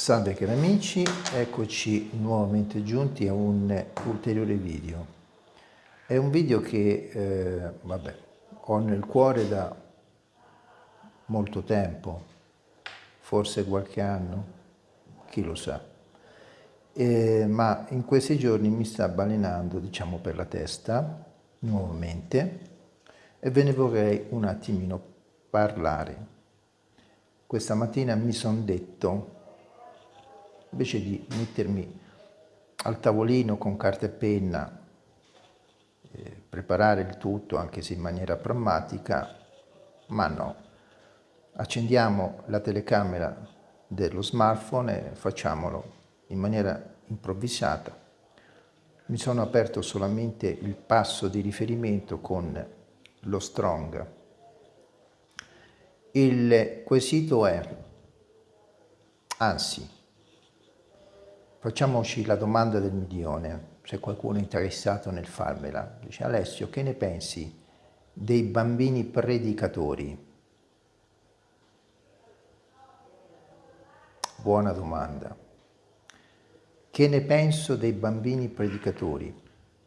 Salve cari amici, eccoci nuovamente giunti a un ulteriore video. È un video che eh, vabbè, ho nel cuore da molto tempo, forse qualche anno, chi lo sa, eh, ma in questi giorni mi sta balenando diciamo per la testa nuovamente e ve ne vorrei un attimino parlare. Questa mattina mi sono detto invece di mettermi al tavolino con carta e penna, eh, preparare il tutto anche se in maniera pragmatica, ma no, accendiamo la telecamera dello smartphone e facciamolo in maniera improvvisata. Mi sono aperto solamente il passo di riferimento con lo strong. Il quesito è, anzi, Facciamoci la domanda del milione, se qualcuno è interessato nel farmela. Dice Alessio, che ne pensi dei bambini predicatori? Buona domanda. Che ne penso dei bambini predicatori?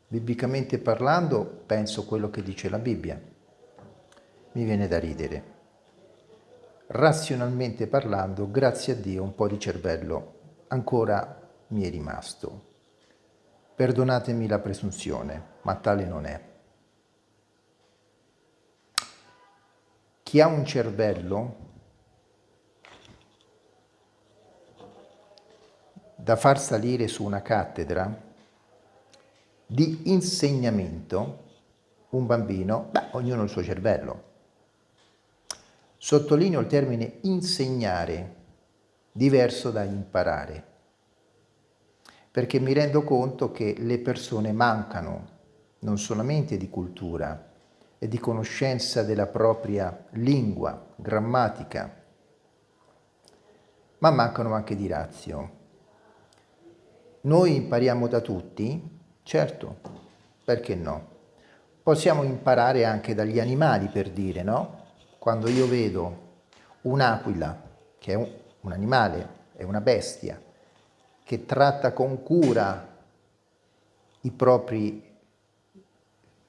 Biblicamente parlando, penso quello che dice la Bibbia. Mi viene da ridere. Razionalmente parlando, grazie a Dio, un po' di cervello ancora mi è rimasto. Perdonatemi la presunzione, ma tale non è. Chi ha un cervello da far salire su una cattedra di insegnamento, un bambino, beh, ognuno il suo cervello. Sottolineo il termine insegnare, diverso da imparare perché mi rendo conto che le persone mancano non solamente di cultura e di conoscenza della propria lingua, grammatica, ma mancano anche di razio. Noi impariamo da tutti? Certo, perché no? Possiamo imparare anche dagli animali, per dire, no? Quando io vedo un'aquila, che è un, un animale, è una bestia, che tratta con cura i propri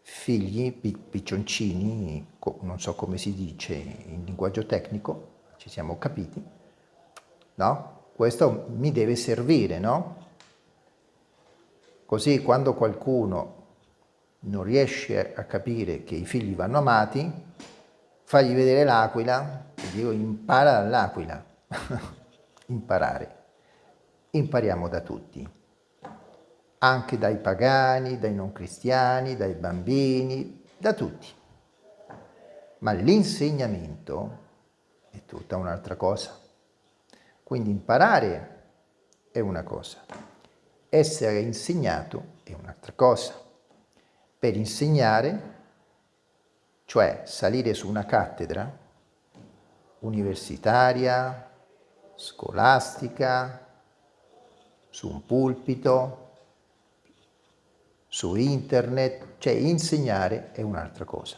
figli, piccioncini, non so come si dice in linguaggio tecnico, ci siamo capiti, no? Questo mi deve servire, no? Così quando qualcuno non riesce a capire che i figli vanno amati, fagli vedere l'aquila e dico impara dall'aquila, imparare impariamo da tutti, anche dai pagani, dai non cristiani, dai bambini, da tutti. Ma l'insegnamento è tutta un'altra cosa. Quindi imparare è una cosa, essere insegnato è un'altra cosa. Per insegnare, cioè salire su una cattedra universitaria, scolastica, su un pulpito, su internet, cioè insegnare è un'altra cosa.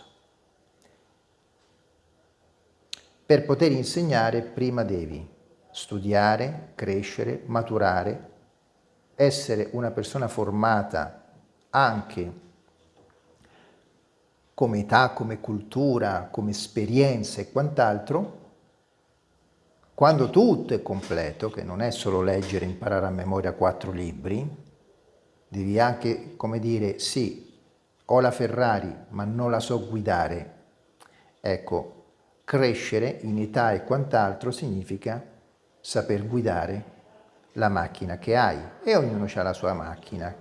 Per poter insegnare prima devi studiare, crescere, maturare, essere una persona formata anche come età, come cultura, come esperienza e quant'altro, quando tutto è completo, che non è solo leggere e imparare a memoria quattro libri, devi anche, come dire, sì, ho la Ferrari, ma non la so guidare. Ecco, crescere in età e quant'altro significa saper guidare la macchina che hai e ognuno ha la sua macchina.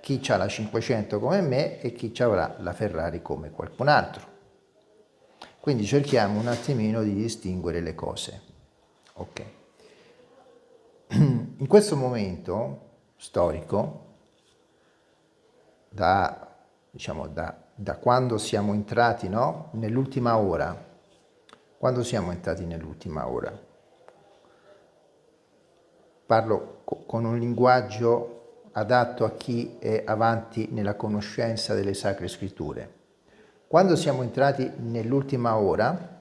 Chi ha la 500 come me e chi avrà la Ferrari come qualcun altro. Quindi cerchiamo un attimino di distinguere le cose. Ok. In questo momento storico, da, diciamo, da, da quando siamo entrati no? nell'ultima ora, quando siamo entrati nell'ultima ora, parlo con un linguaggio adatto a chi è avanti nella conoscenza delle sacre scritture. Quando siamo entrati nell'ultima ora,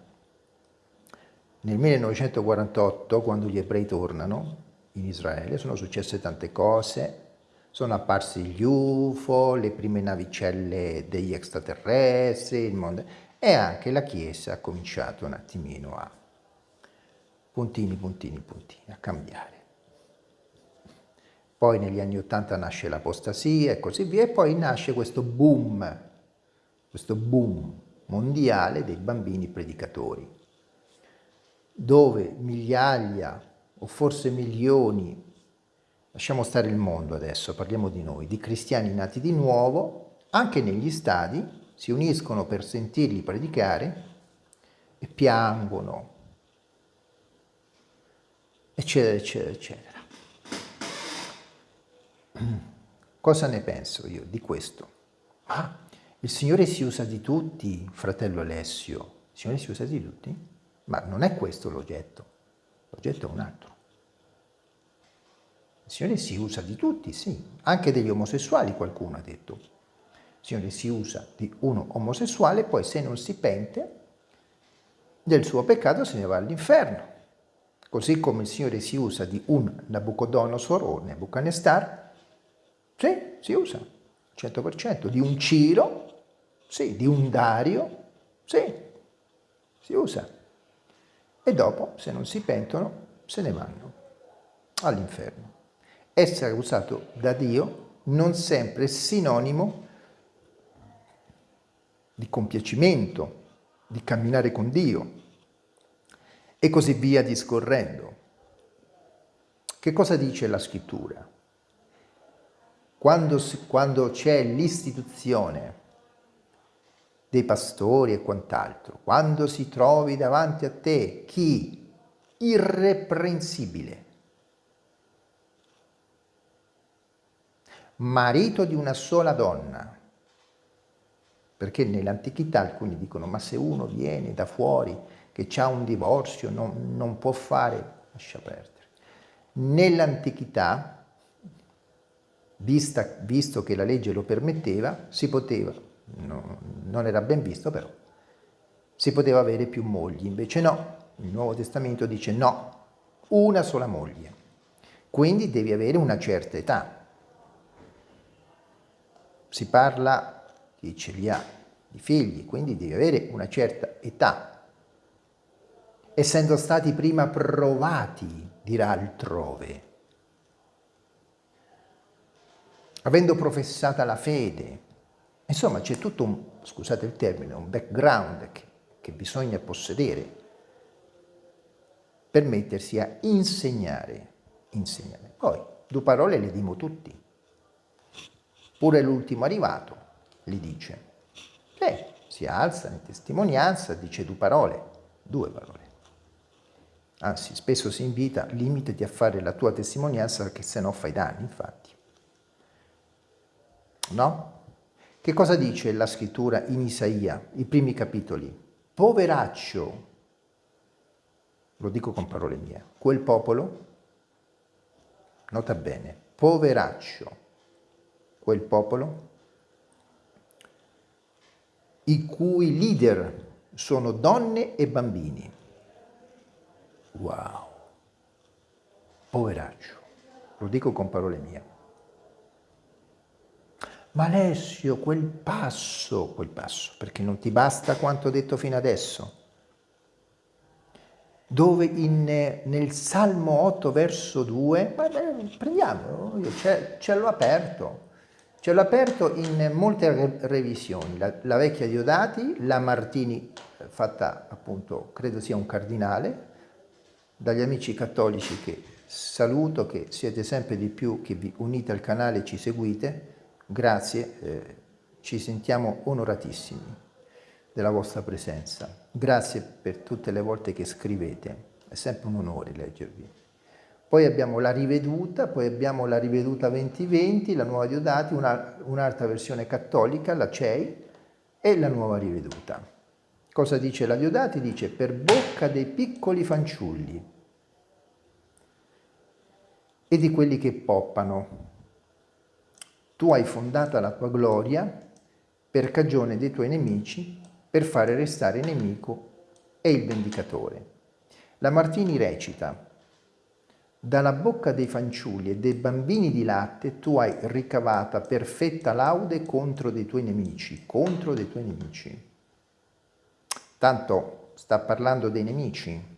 nel 1948, quando gli ebrei tornano, in Israele, sono successe tante cose, sono apparsi gli UFO, le prime navicelle degli extraterrestri, il mondo, e anche la Chiesa ha cominciato un attimino a puntini, puntini, puntini, a cambiare. Poi negli anni Ottanta nasce l'apostasia e così via, e poi nasce questo boom, questo boom mondiale dei bambini predicatori, dove migliaia o forse milioni lasciamo stare il mondo adesso, parliamo di noi, di cristiani nati di nuovo, anche negli stadi, si uniscono per sentirli predicare e piangono, eccetera, eccetera, eccetera. Cosa ne penso io di questo? Ah, il Signore si usa di tutti, fratello Alessio. Il Signore si usa di tutti? Ma non è questo l'oggetto. L'oggetto è un altro. Il Signore si usa di tutti, sì, anche degli omosessuali qualcuno ha detto. Il Signore si usa di uno omosessuale, poi se non si pente del suo peccato se ne va all'inferno. Così come il Signore si usa di un Nabucodonosor o Nebuchadnezzar, sì, si usa, 100%, di un Ciro, sì, di un Dario, sì, si usa. E dopo, se non si pentono, se ne vanno all'inferno essere usato da Dio non sempre è sinonimo di compiacimento, di camminare con Dio e così via discorrendo. Che cosa dice la scrittura? Quando, quando c'è l'istituzione dei pastori e quant'altro, quando si trovi davanti a te chi? Irreprensibile, marito di una sola donna, perché nell'antichità alcuni dicono ma se uno viene da fuori che ha un divorzio non, non può fare, lascia perdere. Nell'antichità, visto che la legge lo permetteva, si poteva, no, non era ben visto però, si poteva avere più mogli, invece no, il Nuovo Testamento dice no, una sola moglie, quindi devi avere una certa età, si parla di ce li ha, di figli, quindi devi avere una certa età. Essendo stati prima provati, dirà altrove, avendo professata la fede. Insomma, c'è tutto un, scusate il termine, un background che, che bisogna possedere per mettersi a insegnare. insegnare. Poi, due parole le dimo tutti. Pure l'ultimo arrivato gli dice, eh, si alza in testimonianza, dice due parole, due parole. Anzi, spesso si invita, limitati a fare la tua testimonianza perché se no fai danni, infatti. No? Che cosa dice la scrittura in Isaia, i primi capitoli? Poveraccio, lo dico con parole mie, quel popolo, nota bene, poveraccio, quel popolo, i cui leader sono donne e bambini. Wow, poveraccio, lo dico con parole mie. Ma Alessio, quel passo, quel passo, perché non ti basta quanto detto fino adesso, dove in, nel Salmo 8 verso 2, beh, prendiamolo, io ce l'ho aperto, Ce l'ho aperto in molte re revisioni, la, la, vecchia Diodati, la Martini, fatta appunto, credo sia un cardinale, dagli amici cattolici che saluto, che siete sempre di più, che vi unite al canale e ci seguite, grazie, eh, ci sentiamo onoratissimi della vostra presenza. Grazie per tutte le volte che scrivete, è sempre un onore leggervi. Poi abbiamo la riveduta, poi abbiamo la riveduta 2020, la nuova Diodati, un'altra versione cattolica, la CEI, e la nuova riveduta. Cosa dice la Diodati? Dice per bocca dei piccoli fanciulli e di quelli che poppano. Tu hai fondata la tua gloria per cagione dei tuoi nemici, per fare restare nemico e il vendicatore. La Martini recita dalla bocca dei fanciulli e dei bambini di latte tu hai ricavata perfetta laude contro dei tuoi nemici, contro dei tuoi nemici. Tanto sta parlando dei nemici.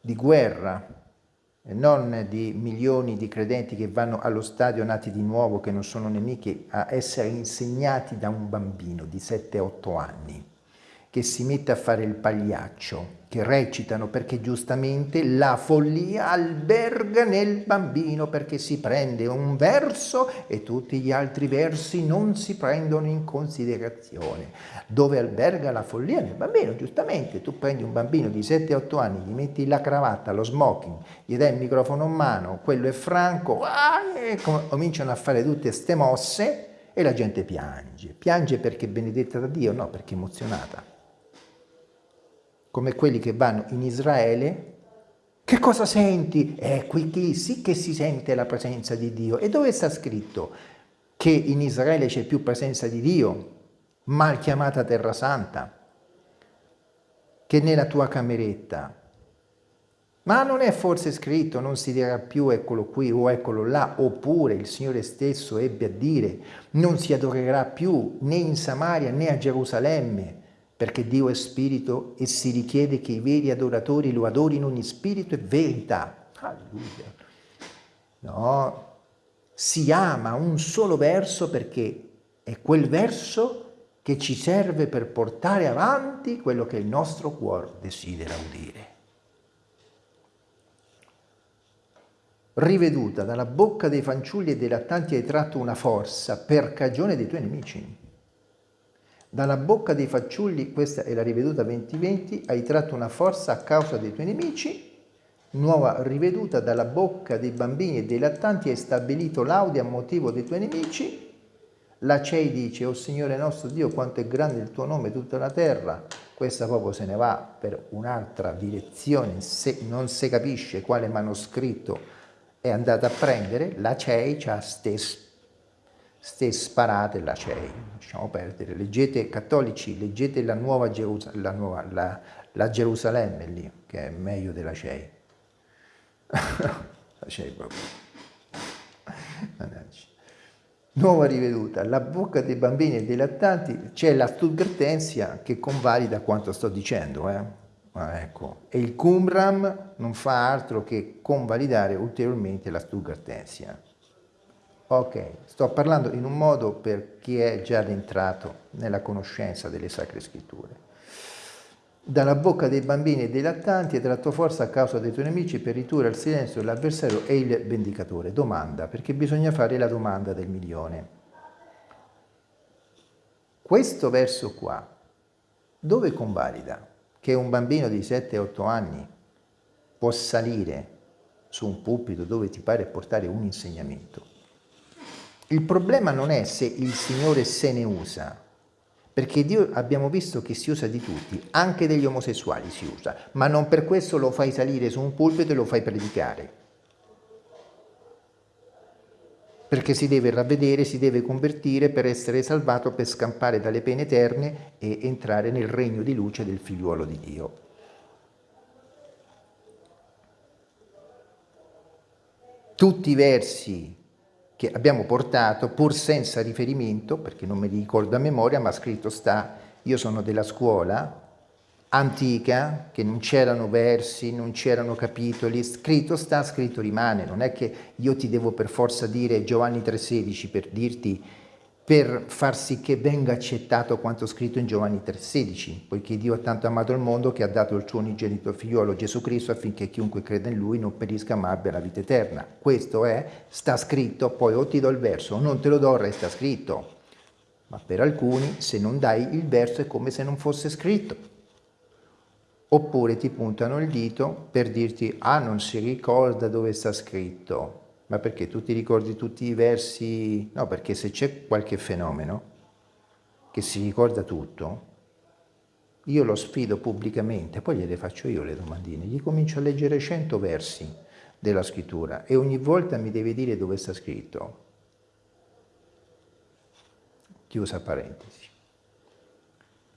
Di guerra, non di milioni di credenti che vanno allo stadio nati di nuovo, che non sono nemici, a essere insegnati da un bambino di 7-8 anni che si mette a fare il pagliaccio, che recitano perché giustamente la follia alberga nel bambino perché si prende un verso e tutti gli altri versi non si prendono in considerazione. Dove alberga la follia? Nel bambino, giustamente. Tu prendi un bambino di 7-8 anni, gli metti la cravatta, lo smoking, gli dai il microfono in mano, quello è franco, e cominciano a fare tutte queste mosse e la gente piange. Piange perché è benedetta da Dio? No, perché è emozionata come quelli che vanno in Israele, che cosa senti? Eh, qui sì che si sente la presenza di Dio. E dove sta scritto che in Israele c'è più presenza di Dio, mal chiamata Terra Santa, che nella tua cameretta? Ma non è forse scritto, non si dirà più eccolo qui o eccolo là, oppure il Signore stesso ebbe a dire, non si adorerà più né in Samaria né a Gerusalemme, perché Dio è spirito e si richiede che i veri adoratori lo adorino in spirito e verità. Alleluia. No, si ama un solo verso perché è quel verso che ci serve per portare avanti quello che il nostro cuore desidera udire. Riveduta dalla bocca dei fanciulli e dei lattanti hai tratto una forza per cagione dei tuoi nemici. Dalla bocca dei fanciulli, questa è la riveduta 2020, hai tratto una forza a causa dei tuoi nemici, nuova riveduta dalla bocca dei bambini e dei lattanti hai stabilito l'audi a motivo dei tuoi nemici, la CEI dice, o oh Signore nostro Dio, quanto è grande il tuo nome tutta la terra, questa proprio se ne va per un'altra direzione, se non si capisce quale manoscritto è andata a prendere, la CEI ha stesso ste sparate la CEI, lasciamo perdere, leggete cattolici, leggete la nuova, Gerus la, nuova la, la, Gerusalemme lì, che è meglio della CEI. la CEI proprio. Nuova riveduta, la bocca dei bambini e dei lattanti, c'è la Stuttgartensia che convalida quanto sto dicendo, eh? ah, ecco. e il Qumram non fa altro che convalidare ulteriormente la Stuttgartensia. Ok, sto parlando in un modo per chi è già entrato nella conoscenza delle Sacre Scritture. Dalla bocca dei bambini e dei lattanti hai tratto forza a causa dei tuoi nemici per ridurre al silenzio l'avversario e il vendicatore. Domanda, perché bisogna fare la domanda del milione. Questo verso qua, dove convalida che un bambino di 7-8 anni può salire su un pulpito dove ti pare portare un insegnamento? Il problema non è se il Signore se ne usa, perché Dio abbiamo visto che si usa di tutti, anche degli omosessuali si usa, ma non per questo lo fai salire su un pulpito e lo fai predicare. Perché si deve ravvedere, si deve convertire per essere salvato, per scampare dalle pene eterne e entrare nel regno di luce del figliuolo di Dio. Tutti i versi che abbiamo portato pur senza riferimento, perché non me li ricordo a memoria, ma scritto sta, io sono della scuola antica, che non c'erano versi, non c'erano capitoli, scritto sta, scritto rimane, non è che io ti devo per forza dire Giovanni 3,16 per dirti per far sì che venga accettato quanto scritto in Giovanni 3,16, poiché Dio ha tanto amato il mondo che ha dato il suo unigenito figliolo Gesù Cristo affinché chiunque creda in Lui non perisca ma abbia la vita eterna. Questo è, sta scritto, poi o ti do il verso o non te lo do, resta scritto. Ma per alcuni, se non dai il verso è come se non fosse scritto. Oppure ti puntano il dito per dirti, ah non si ricorda dove sta scritto, ma perché tu ti ricordi tutti i versi? No, perché se c'è qualche fenomeno che si ricorda tutto, io lo sfido pubblicamente, poi gliele faccio io le domandine, gli comincio a leggere 100 versi della scrittura e ogni volta mi deve dire dove sta scritto. Chiusa parentesi.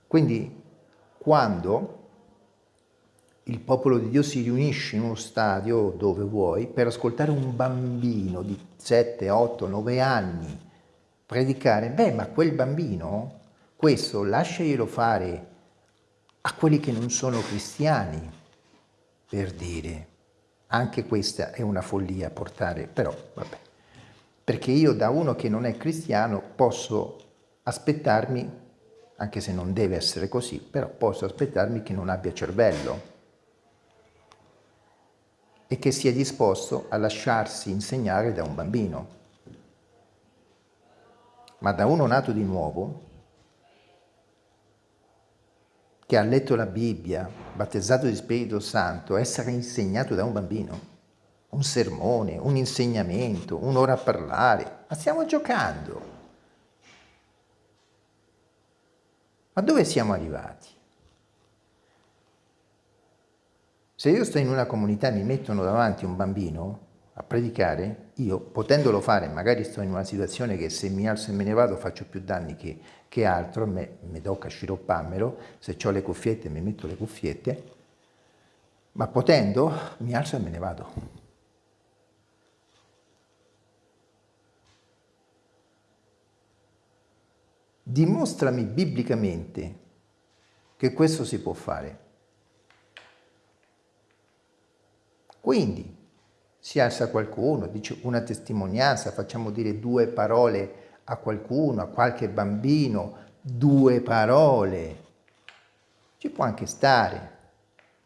Quindi, quando il popolo di Dio si riunisce in uno stadio dove vuoi per ascoltare un bambino di 7, 8, 9 anni predicare, beh ma quel bambino questo lasciaglielo fare a quelli che non sono cristiani, per dire. Anche questa è una follia portare, però vabbè. Perché io da uno che non è cristiano posso aspettarmi, anche se non deve essere così, però posso aspettarmi che non abbia cervello e che sia disposto a lasciarsi insegnare da un bambino. Ma da uno nato di nuovo, che ha letto la Bibbia, battezzato di Spirito Santo, essere insegnato da un bambino, un sermone, un insegnamento, un'ora a parlare, ma stiamo giocando. Ma dove siamo arrivati? Se io sto in una comunità e mi mettono davanti un bambino a predicare, io potendolo fare, magari sto in una situazione che se mi alzo e me ne vado faccio più danni che, che altro, me, mi tocca sciropparmelo, se ho le cuffiette mi metto le cuffiette, ma potendo mi alzo e me ne vado. Dimostrami biblicamente che questo si può fare. Quindi si alza qualcuno, dice una testimonianza, facciamo dire due parole a qualcuno, a qualche bambino, due parole. Ci può anche stare,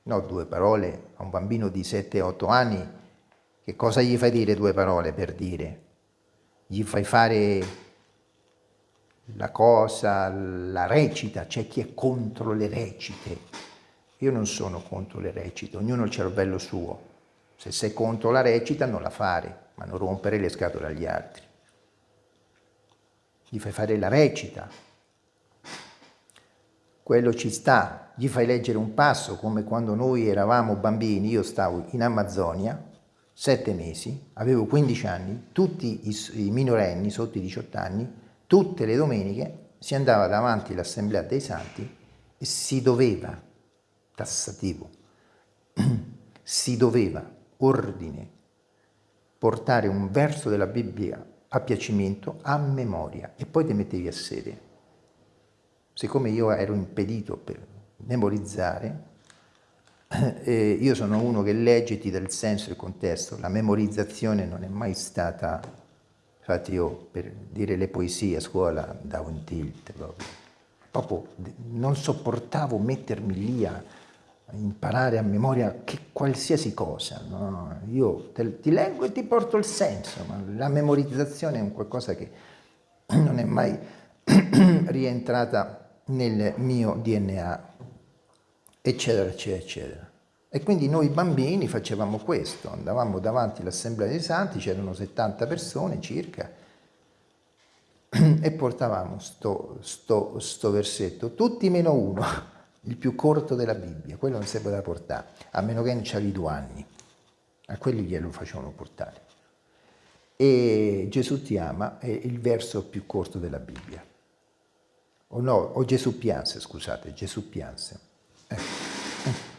no due parole a un bambino di 7-8 anni, che cosa gli fai dire due parole per dire? Gli fai fare la cosa, la recita, c'è chi è contro le recite. Io non sono contro le recite, ognuno ha il cervello suo. Se sei contro la recita non la fare, ma non rompere le scatole agli altri. Gli fai fare la recita, quello ci sta, gli fai leggere un passo come quando noi eravamo bambini, io stavo in Amazzonia, sette mesi, avevo 15 anni, tutti i, minorenni sotto i 18 anni, tutte le domeniche si andava davanti all'Assemblea dei Santi e si doveva, tassativo, si doveva ordine, portare un verso della Bibbia a piacimento, a memoria, e poi ti mettevi a sedere. Siccome io ero impedito per memorizzare, eh, io sono uno che legge ti dà il senso e il contesto, la memorizzazione non è mai stata, infatti io per dire le poesie a scuola davo un tilt proprio, proprio non sopportavo mettermi lì a imparare a memoria che qualsiasi cosa. No? Io te, ti leggo e ti porto il senso, ma la memorizzazione è un qualcosa che non è mai rientrata nel mio DNA, eccetera, eccetera, eccetera. E quindi noi bambini facevamo questo, andavamo davanti all'Assemblea dei Santi, c'erano 70 persone circa, e portavamo sto, sto, sto versetto, tutti meno uno il più corto della Bibbia, quello non si poteva portare, a meno che non c'avevi due anni, a quelli glielo facevano portare. E Gesù ti ama è il verso più corto della Bibbia. O no, o Gesù pianse, scusate, Gesù pianse. Eh, eh.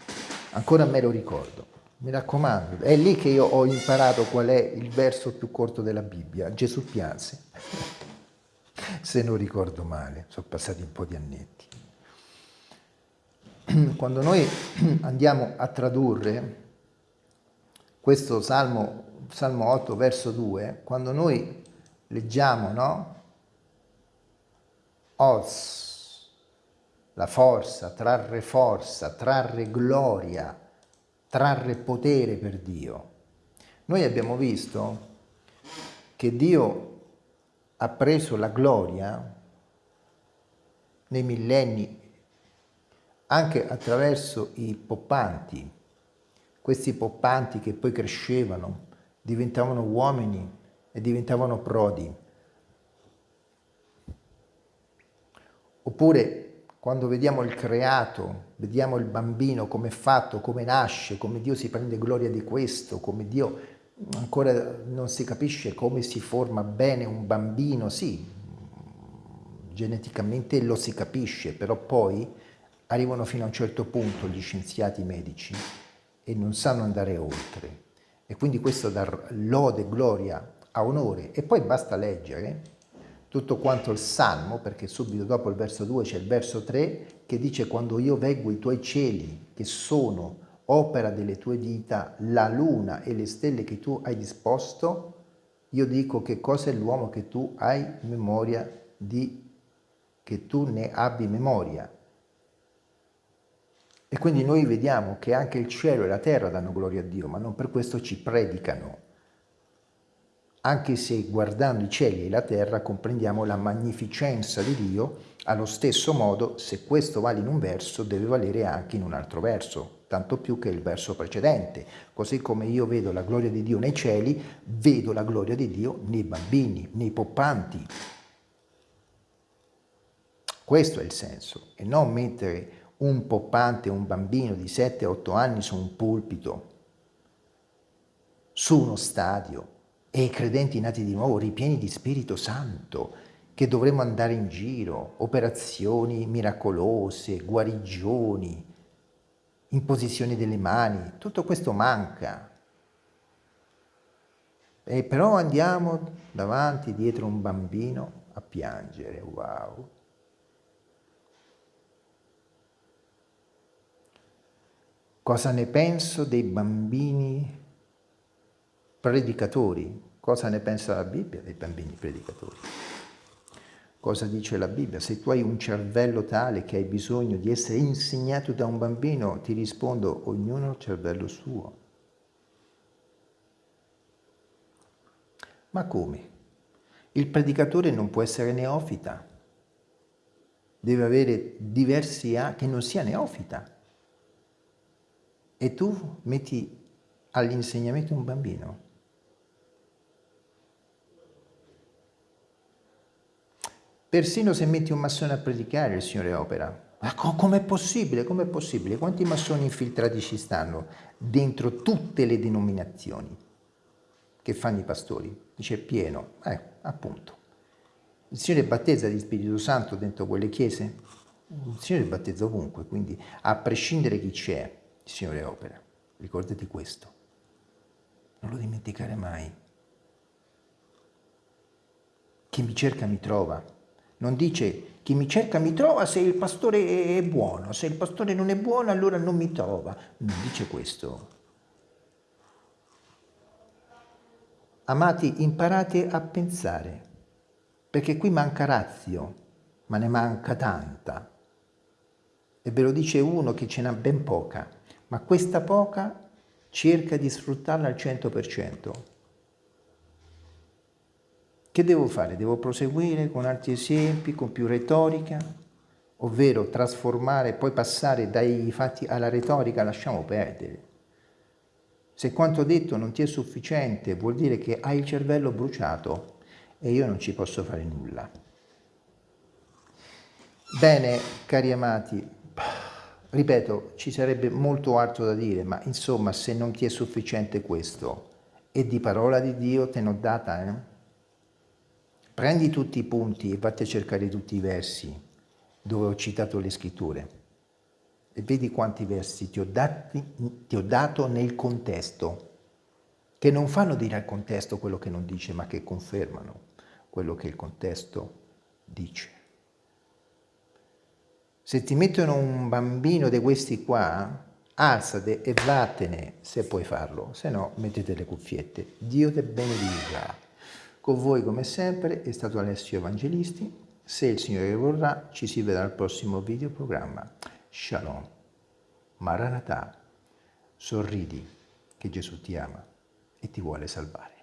Ancora me lo ricordo, mi raccomando, è lì che io ho imparato qual è il verso più corto della Bibbia, Gesù pianse. Se non ricordo male, sono passati un po' di annetti. quando noi andiamo a tradurre questo Salmo, Salmo 8, verso 2, quando noi leggiamo, no? Os, la forza, trarre forza, trarre gloria, trarre potere per Dio. Noi abbiamo visto che Dio ha preso la gloria nei millenni anche attraverso i poppanti, questi poppanti che poi crescevano, diventavano uomini e diventavano prodi. Oppure quando vediamo il creato, vediamo il bambino come è fatto, come nasce, come Dio si prende gloria di questo, come Dio ancora non si capisce come si forma bene un bambino, sì, geneticamente lo si capisce, però poi arrivano fino a un certo punto gli scienziati medici e non sanno andare oltre. E quindi questo dà lode, gloria, a onore. E poi basta leggere tutto quanto il Salmo, perché subito dopo il verso 2 c'è il verso 3, che dice quando io veggo i tuoi cieli, che sono opera delle tue dita, la luna e le stelle che tu hai disposto, io dico che cosa è l'uomo che tu hai memoria di, che tu ne abbi memoria. E quindi noi vediamo che anche il cielo e la terra danno gloria a Dio, ma non per questo ci predicano. Anche se guardando i cieli e la terra comprendiamo la magnificenza di Dio, allo stesso modo se questo vale in un verso deve valere anche in un altro verso, tanto più che il verso precedente. Così come io vedo la gloria di Dio nei cieli, vedo la gloria di Dio nei bambini, nei poppanti. Questo è il senso, e non mettere un poppante, un bambino di 7-8 anni su un pulpito, su uno stadio, e i credenti nati di nuovo ripieni di Spirito Santo, che dovremmo andare in giro, operazioni miracolose, guarigioni, imposizioni delle mani, tutto questo manca. E però andiamo davanti, dietro un bambino, a piangere, wow. Cosa ne penso dei bambini predicatori? Cosa ne pensa la Bibbia dei bambini predicatori? Cosa dice la Bibbia? Se tu hai un cervello tale che hai bisogno di essere insegnato da un bambino, ti rispondo, ognuno ha il cervello suo. Ma come? Il predicatore non può essere neofita, deve avere diversi anni, che non sia neofita e tu metti all'insegnamento un bambino. Persino se metti un massone a predicare il Signore opera. Ma com'è possibile? Com'è possibile? Quanti massoni infiltrati ci stanno dentro tutte le denominazioni che fanno i pastori? Dice pieno. Eh, appunto. Il Signore battezza di Spirito Santo dentro quelle chiese? Il Signore battezza ovunque, quindi a prescindere chi c'è, Signore opera. Ricordati questo. Non lo dimenticare mai. Chi mi cerca mi trova. Non dice chi mi cerca mi trova se il pastore è buono, se il pastore non è buono allora non mi trova. Non dice questo. Amati, imparate a pensare, perché qui manca razio, ma ne manca tanta. E ve lo dice uno che ce n'ha ben poca ma questa poca cerca di sfruttarla al 100%. Che devo fare? Devo proseguire con altri esempi, con più retorica, ovvero trasformare, poi passare dai fatti alla retorica, lasciamo perdere. Se quanto detto non ti è sufficiente, vuol dire che hai il cervello bruciato e io non ci posso fare nulla. Bene, cari amati, Ripeto, ci sarebbe molto altro da dire, ma insomma se non ti è sufficiente questo, e di parola di Dio te n'ho data, eh? Prendi tutti i punti e vatti a cercare tutti i versi dove ho citato le scritture e vedi quanti versi ti ho, dati, ti ho dato nel contesto, che non fanno dire al contesto quello che non dice, ma che confermano quello che il contesto dice. Se ti mettono un bambino di questi qua, alzate e vattene se puoi farlo, se no mettete le cuffiette. Dio te benedica. Con voi come sempre è stato Alessio Evangelisti. Se il Signore vorrà ci si vedrà al prossimo video programma. Shalom. Maranatha. Sorridi che Gesù ti ama e ti vuole salvare.